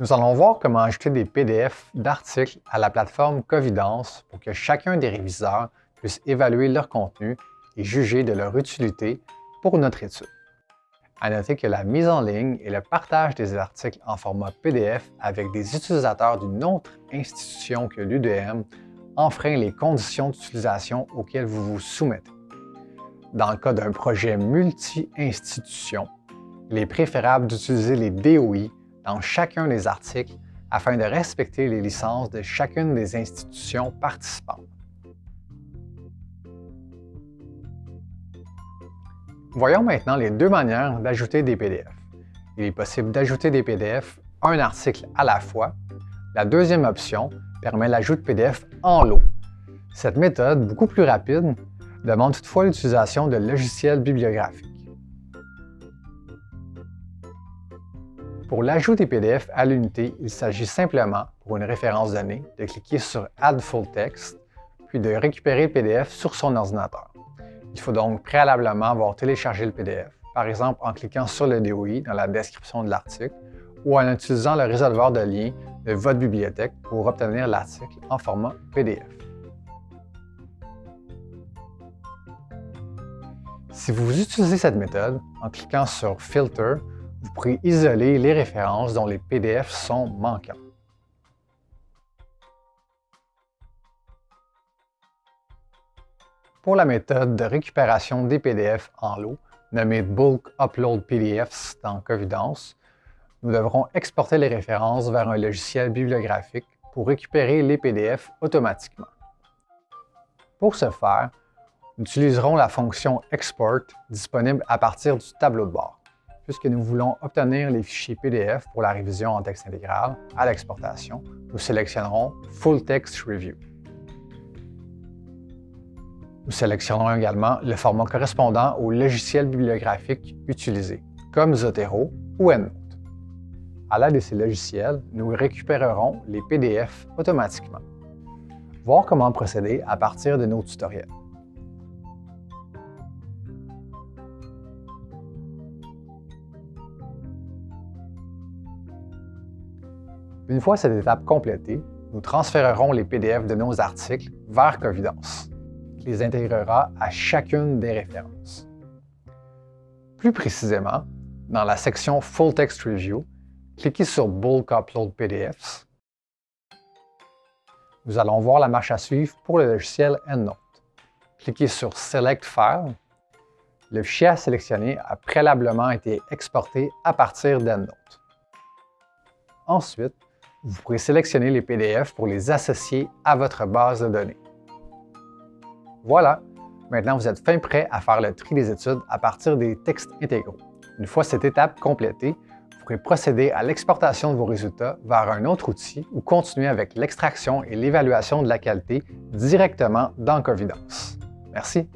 Nous allons voir comment ajouter des PDF d'articles à la plateforme Covidence pour que chacun des réviseurs puisse évaluer leur contenu et juger de leur utilité pour notre étude. À noter que la mise en ligne et le partage des articles en format PDF avec des utilisateurs d'une autre institution que l'UDM enfreint les conditions d'utilisation auxquelles vous vous soumettez. Dans le cas d'un projet multi-institution, il est préférable d'utiliser les DOI dans chacun des articles afin de respecter les licences de chacune des institutions participantes. Voyons maintenant les deux manières d'ajouter des PDF. Il est possible d'ajouter des PDF un article à la fois. La deuxième option permet l'ajout de PDF en lot. Cette méthode, beaucoup plus rapide, demande toutefois l'utilisation de logiciels bibliographiques. Pour l'ajout des PDF à l'unité, il s'agit simplement, pour une référence donnée, de cliquer sur Add Full Text, puis de récupérer le PDF sur son ordinateur. Il faut donc préalablement avoir téléchargé le PDF, par exemple en cliquant sur le DOI dans la description de l'article ou en utilisant le résolveur de liens de votre bibliothèque pour obtenir l'article en format PDF. Si vous utilisez cette méthode, en cliquant sur Filter, vous pourrez isoler les références dont les PDF sont manquants. Pour la méthode de récupération des PDF en lot, nommée Bulk Upload PDFs dans Covidence, nous devrons exporter les références vers un logiciel bibliographique pour récupérer les PDF automatiquement. Pour ce faire, nous utiliserons la fonction Export disponible à partir du tableau de bord. Puisque nous voulons obtenir les fichiers PDF pour la révision en texte intégral à l'exportation, nous sélectionnerons Full Text Review. Nous sélectionnons également le format correspondant au logiciel bibliographique utilisé, comme Zotero ou EndNote. À l'aide de ces logiciels, nous récupérerons les PDF automatiquement. Voir comment procéder à partir de nos tutoriels. Une fois cette étape complétée, nous transférerons les PDF de nos articles vers Covidence les intégrera à chacune des références. Plus précisément, dans la section Full Text Review, cliquez sur Bulk Upload PDFs. Nous allons voir la marche à suivre pour le logiciel EndNote. Cliquez sur Select File. Le fichier à sélectionner a préalablement été exporté à partir d'EndNote. Ensuite, vous pourrez sélectionner les PDF pour les associer à votre base de données. Voilà, maintenant vous êtes fin prêt à faire le tri des études à partir des textes intégraux. Une fois cette étape complétée, vous pourrez procéder à l'exportation de vos résultats vers un autre outil ou continuer avec l'extraction et l'évaluation de la qualité directement dans Covidence. Merci.